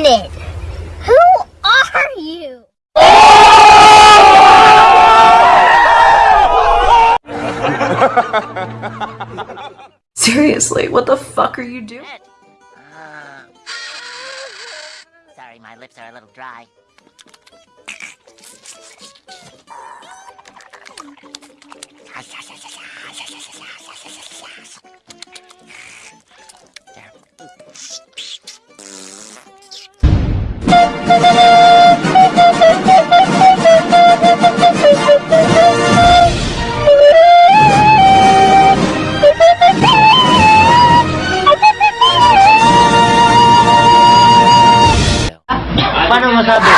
minute! Who are you? Seriously, what the fuck are you doing? Uh, sorry, my lips are a little dry. Paano masabi?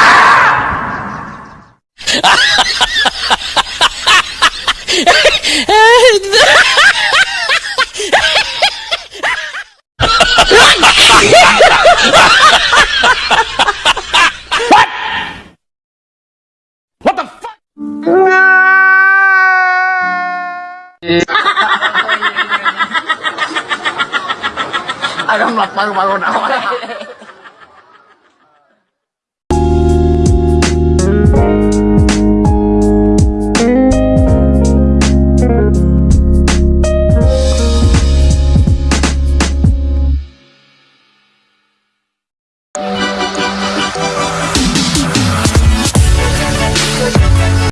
Agak melakukan bangun awal.